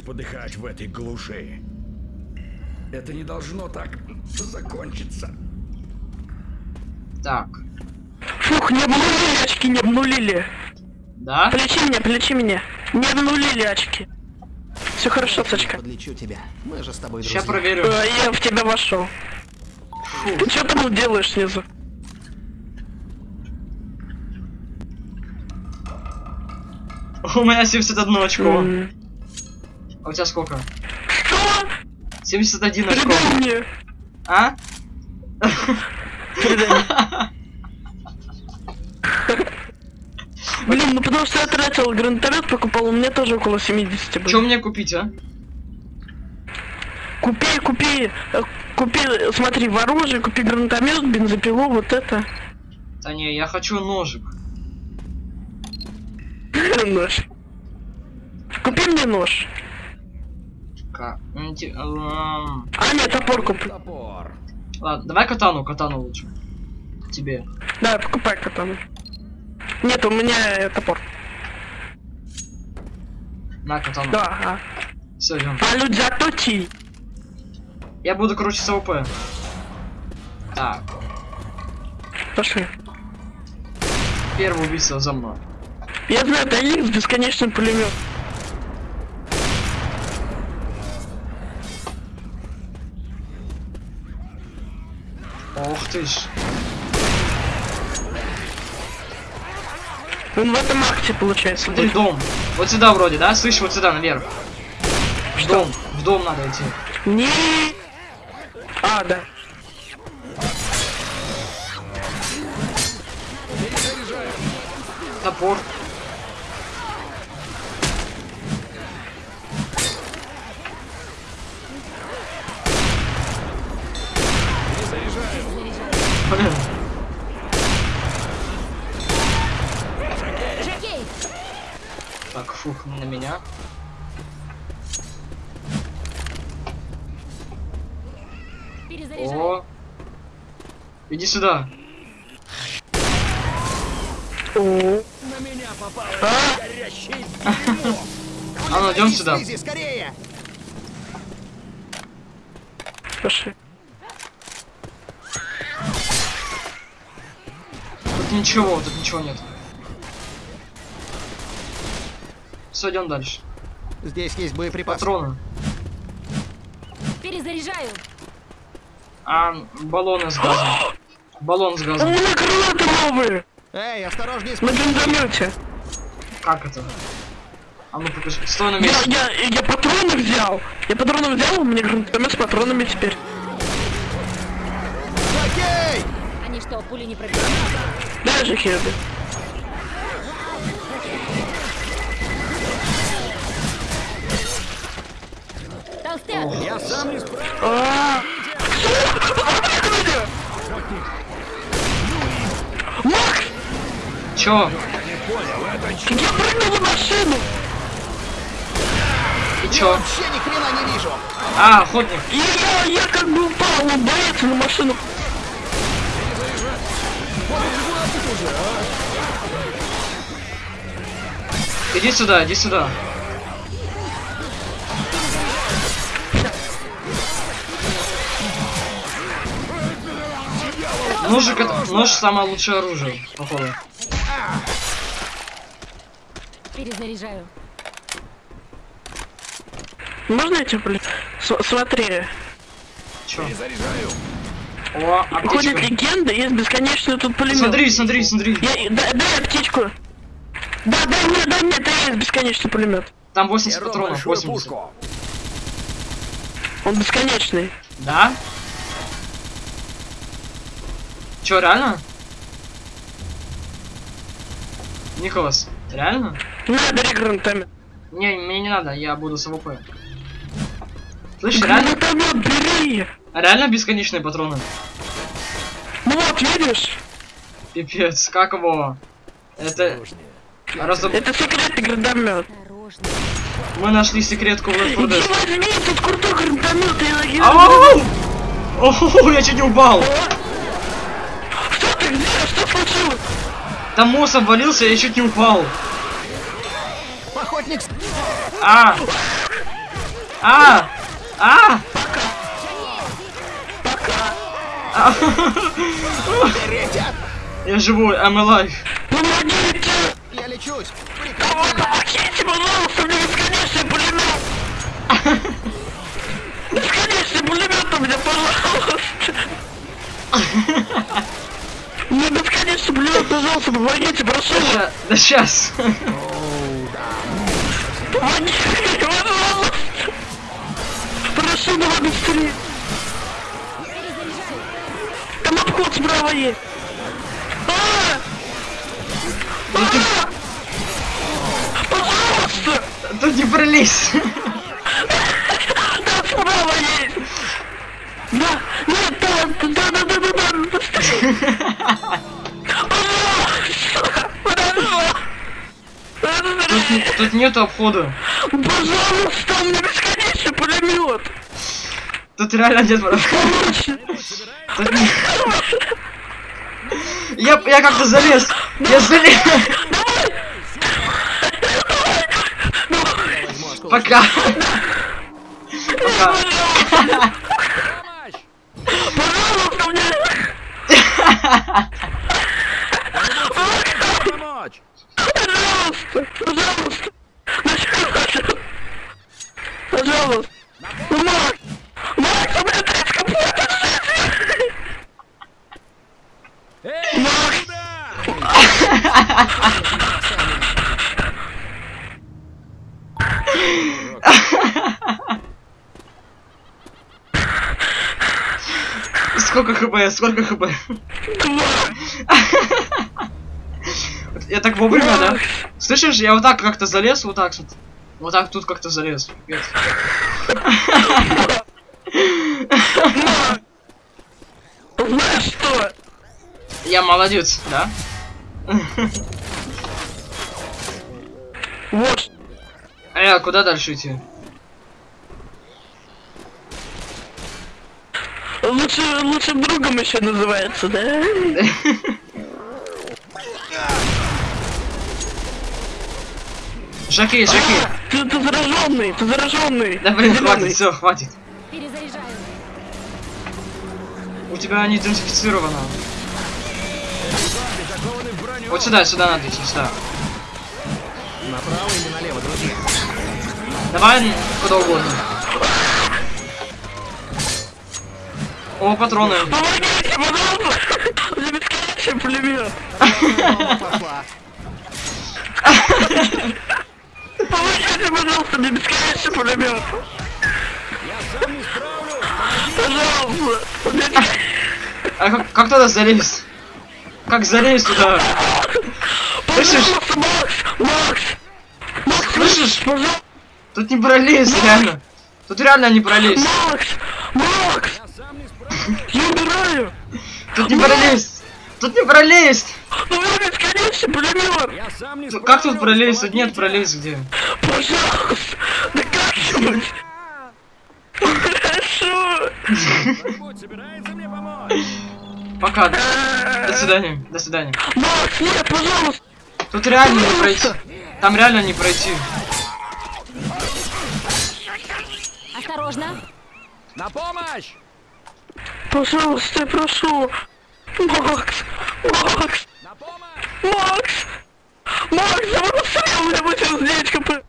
подыхать в этой глуши. Это не должно так закончиться. Так. Фух, не обнулили очки, не обнулили. Да? Полечи меня, полечи меня. Не обнулили очки. Все хорошо, Сачка. Подлечу тебя. Мы же с тобой Сейчас друзья. проверю. Э, Я в тебя вошел. Ты что там делаешь снизу? У меня 71 очко. М. А у тебя сколько? Что? 71 очко. Передай мне. А? Блин, ну потому что я тратил гранатомет, покупал, у меня тоже около 70 Что было. мне купить, а? Купи, купи, э, купи, смотри, оружие, купи гранатомет, бензопилу, вот это. Да не, я хочу ножик. Нож. Купи мне нож. Ка- эм, А, нет, топор купи. Топор. Ладно, давай катану, катану лучше. Тебе. Да, покупай катану. Нет, у меня э, топор. На катану. Да, ага. Все, идем. А люди заточи. Я буду круче с AWP. Так, Пошли. первый убийца за мной. Я знаю, да есть бесконечный пулемет. Ты ж. Он в этом акте получается. Смотри, будет. дом. Вот сюда вроде, да? Слышь, вот сюда, наверх. В дом. В дом надо идти. Не. А, да. Топор. Блин. Так, фух, на меня. О. Иди сюда. О, На меня попал А? горящий А ну идем сюда. Скорее! пошли. Тут ничего, тут ничего нет. Все, идем дальше. Здесь есть боеприпасы. Патроны. Перезаряжаю. А, баллоны с газом. Баллон с У газом. меня гранаты новые. Эй, осторожнее На бензомете. Как это? А ну покажи. Стой на Я, месте. я, я патроны взял. Я патроны взял, у меня гранатомет с патронами теперь. Окей! Они что, пули не пробивают? Даже Херби. Я сам не. А, Макс, Чё? я прыгнул в машину. И чё? Вообще ни хрена не вижу. А, охотник. Я, я как бы упал, он боится на машину. Иди сюда, иди сюда. Ножик это... Нож самое лучшее оружие, походу. Перезаряжаю. Можно я тебе, блин? С- смотри, Чё? О, ходит аптечка. легенда, есть бесконечный тут пулемет. Смотри, смотри, смотри. Я, дай, дай аптечку. Да, дай мне, дай мне, это есть бесконечный пулемет. Там 80 Беру патронов, большую 80. пушку. Он бесконечный. Да? Чё, реально? Николас, реально? На, бери гранатомет. Не, мне не надо, я буду с AWP. Слышь, реально, Гранатомет бери. реально бесконечные патроны? Ну вот, видишь? Пипец, как его? Это... Разоб... Это секретный гранатомет. Мы нашли секретку в Left 4 Иди Dead. возьми тут крутой гранатомет логи. Ау! О, я чуть не упал! Что ты где? Что случилось? Там мост обвалился, я чуть не упал. Охотник А! А! А! А! Я живой, I'm alive. Помогите! Я лечусь. Помогите, пожалуйста, мне бесконечный пулемет! Бесконечный пулемет у меня, пожалуйста! Мне бесконечный пулемет, пожалуйста, помогите, прошу! Ща- Да сейчас. Помогите, пожалуйста! Прошу, давай быстрее! Там обход справа есть! А! А! Пожалуйста! Тут не пролезь. Да, справа есть! Да, нет, да, да, да, да, Тут, тут нету обхода. Пожалуйста, у меня бесконечный пулемет! Тут реально нет Я, я как-то залез. Я залез. Пока. Пока. пожалуйста, мне... Помочь. Пожалуйста, пожалуйста! Пожалуйста! Пожалуйста! Ну, Макс! Макс, у меня треть комплект Эй, Макс! сюда! Сколько хп? Я так вовремя, да? Слышишь, я вот так как-то залез, вот так вот. Вот так тут как-то залез. Знаешь что? Я молодец, да? Вот, А я куда дальше идти? лучше, лучшим другом еще называется, да? Жаки, Жаки. Ты, ты зараженный, ты зараженный. Да блин, хватит, все, хватит. Перезаряжаю. У тебя не идентифицировано. Вот сюда, сюда надо идти, сюда. Направо или налево, друзья? Давай куда угодно. О, патроны. Помогите, пожалуйста! Меня бесконечный пулемет. Помогите, пожалуйста, мне бесконечный пулемет. Пожалуйста. А как, как туда залезть? Как залезть туда? Слышишь? Макс! Макс! Макс, Слышишь? Тут не пролезть, реально. Тут реально не пролезть. Макс! Макс! Я сам не справлюсь. Я умираю! Тут не пролезть. Тут не пролезть. У меня бесконечный пулемет! Я сам не справлюсь. Как тут пролезть? Тут нет пролезть где. Пожалуйста! Да собирается мне помочь? Пока. До свидания. До свидания. Макс, нет, пожалуйста! Тут реально не пройти. Там реально не пройти. Осторожно. На помощь! Пожалуйста, я прошу! Макс! Макс! Макс! Макс, у меня будет раздеть КП!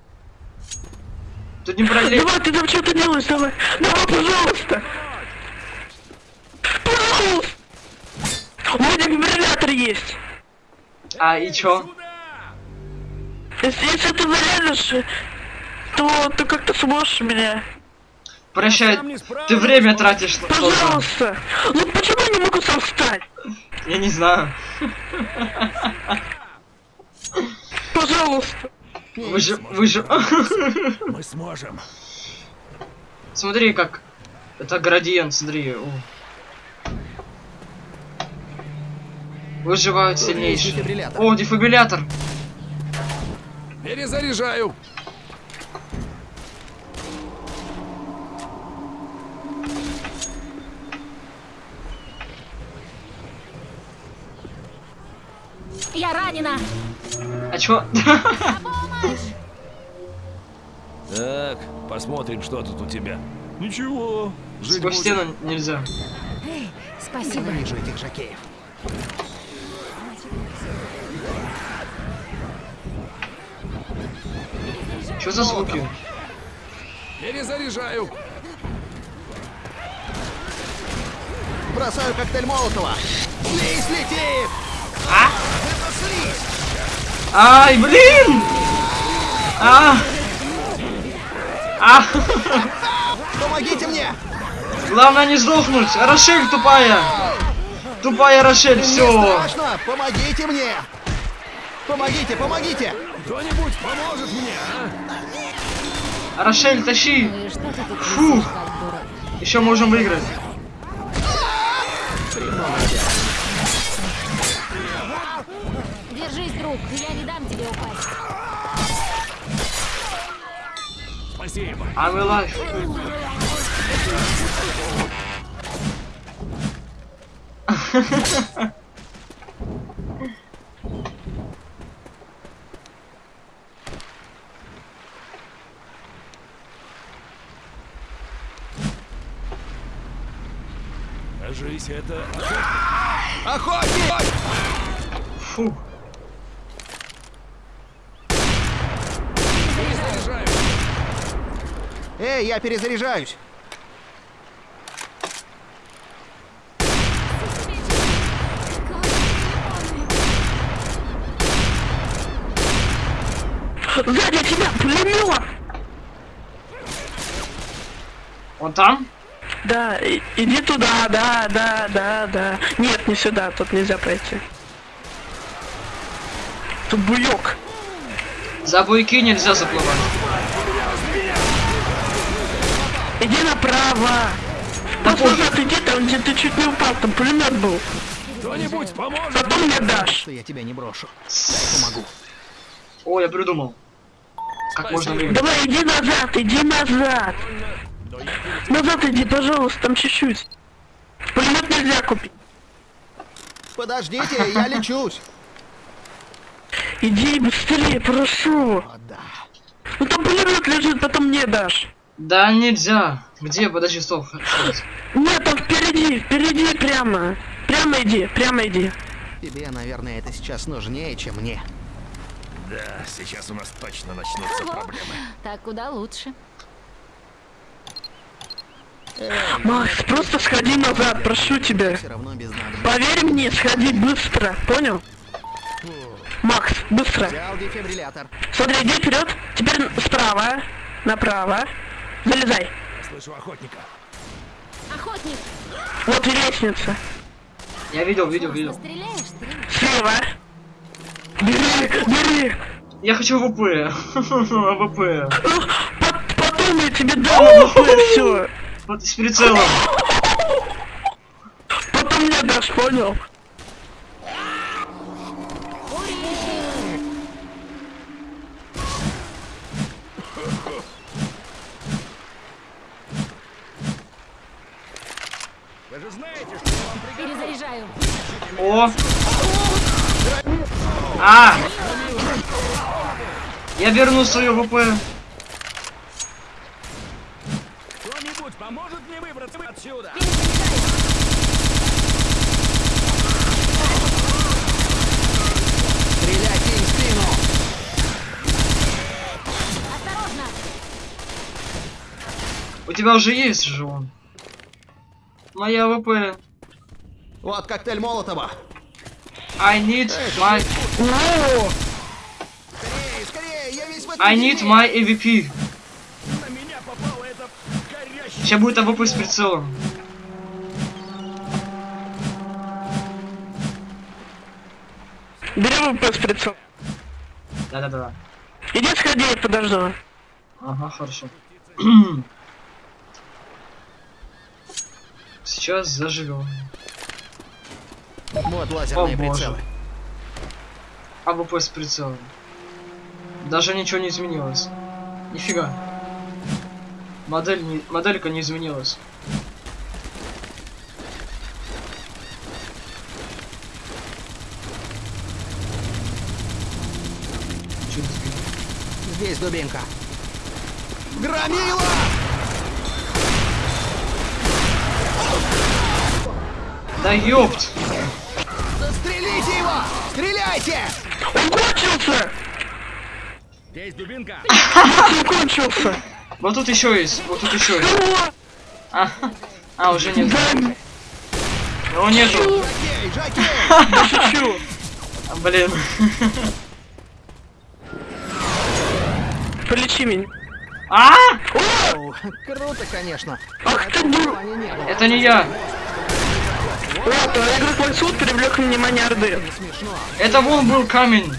Тут не пролезть. Давай, ты там что-то делаешь, давай! Давай, пожалуйста! Пожалуйста! У меня дефибриллятор есть! А и чё? Если, если ты зарядишь, то ты как-то сможешь меня. Прощай. Ты время тратишь только. Пожалуйста! Ну почему я не могу сам встать? Я не знаю. Пожалуйста! Выжив... Выжив... Мы сможем. Смотри, как... Это градиент, смотри. о. Выживают сильнейшие. О, дефибриллятор. Перезаряжаю. Я ранена. А помощь. Так, посмотрим, что тут у тебя. Ничего, жить Сквозь стену нельзя. Эй, спасибо. Ненавижу этих жакеев. Что за звуки? Перезаряжаю. Бросаю коктейль Молотова. Слизь летит! Ай, блин! А! А! Помогите мне! Главное не сдохнуть! Рошель тупая! Тупая Рошель, Мне все! страшно! Помогите мне! Помогите, помогите! Кто-нибудь поможет мне, а? Рошель, тащи! Ну и что ты тут Фу. висишь, как дурак? Еще можем выиграть. Держись, друг, я не дам тебе упасть. Спасибо. I'm alive. Кажись, это... Охотник! Фу. Эй, я перезаряжаюсь! Сзади тебя пулемет! Он там? Да, и- иди туда, да, да, да, да. Нет, не сюда, тут нельзя пройти. Тут буёк. За буйки нельзя заплывать. Иди направо. Просто назад иди там, где ты чуть не упал, там пулемет был. Кто-нибудь поможет? Потом мне дашь. Что я тебя не брошу. Дай помогу. О, я придумал. Как можно? Давай, иди назад, иди назад. Назад иди, пожалуйста, там чуть-чуть. Пулемет нельзя купить. Подождите, я лечусь. Иди быстрее, прошу. О, да. Ну там пулемет лежит, потом мне дашь. Да нельзя. Где? Подожди, стоп. Нет, там впереди, впереди прямо. Прямо иди, прямо иди. Тебе, наверное, это сейчас нужнее, чем мне. Да, сейчас у нас точно начнутся Ого. проблемы. Так куда лучше. Макс, просто сходи назад, прошу тебя. Поверь мне, сходи быстро, понял? Макс, быстро. Смотри, иди вперед, теперь справа, направо. Залезай. Слышу охотника. Охотник, Вот и лестница. Я видел, видел, видел. стреляешь. Слева. Бери, бери. Я хочу. Ну, по- Потом я тебе дам все. Вот с прицелом. Потом мне дашь, понял? Вы же знаете, что я вам приготовил. Перезаряжаю. О! А! Я верну свою ВП. Кто-нибудь поможет мне выбраться отсюда? Стреляйте им в спину! Осторожно. У тебя уже есть же он. Моя AWP. Вот коктейль Молотова. I need my... Скорее, скорее, я весь в этом I need my AWP. На меня попало это горящее. Сейчас будет AWP с прицелом. бери AWP с прицел. Да-да-да. Иди сходи, я подожду. Ага, хорошо. Сейчас заживем. Вот лазерные О, боже. прицелы. AWP с прицелом. Даже ничего не изменилось. Нифига. Модель не... Моделька не изменилась. Здесь дубинка. Громила! Да ёпт! Стреляйте! Он кончился! Здесь дубинка. Он кончился! Вот тут еще есть, вот тут еще есть. А, а, уже нет. Его нету. А, блин. Полечи меня. А! Круто, конечно. Ах ты дур! Это не я. А игрок Максут привлек внимание Орды. Это вон был камень.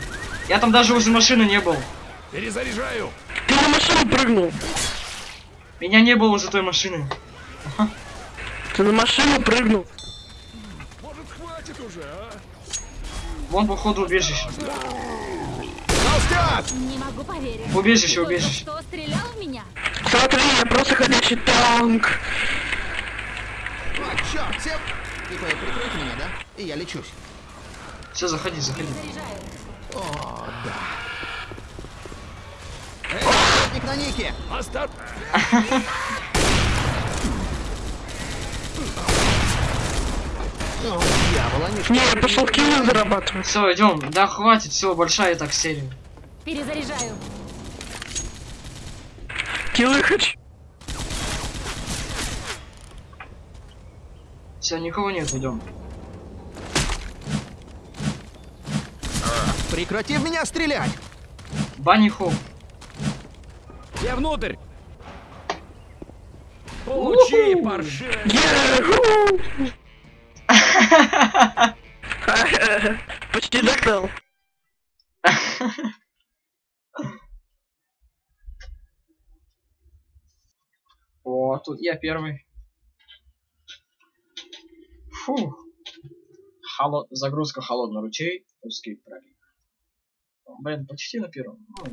Я там даже возле машины не был. Перезаряжаю. Ты на машину прыгнул. Меня не было возле той машины. Ты на машину прыгнул. Может, хватит уже, а? Вон, походу, убежище. Не могу поверить. Убежище, убежище. Что, стрелял в меня? Смотри, я просто ходячий танк. А, черт. Типа, прикройте меня, да? И я лечусь. Все, заходи, заходи. О, да. Эй, охотник на Нике! Остап. О, дьявол, они Не, я пошел килы зарабатывать. Все, идем. Да хватит, все, большая так серия. Перезаряжаю. Килы хочу. Все, никого нет, идем. Прекрати в меня стрелять! Банни Хоп. Я внутрь. Получи, паршивая. Яху! Почти достал. О, тут я первый. Фу. Холод... Загрузка холодный ручей. Узкий пролив. Блин, почти на первом. Ну,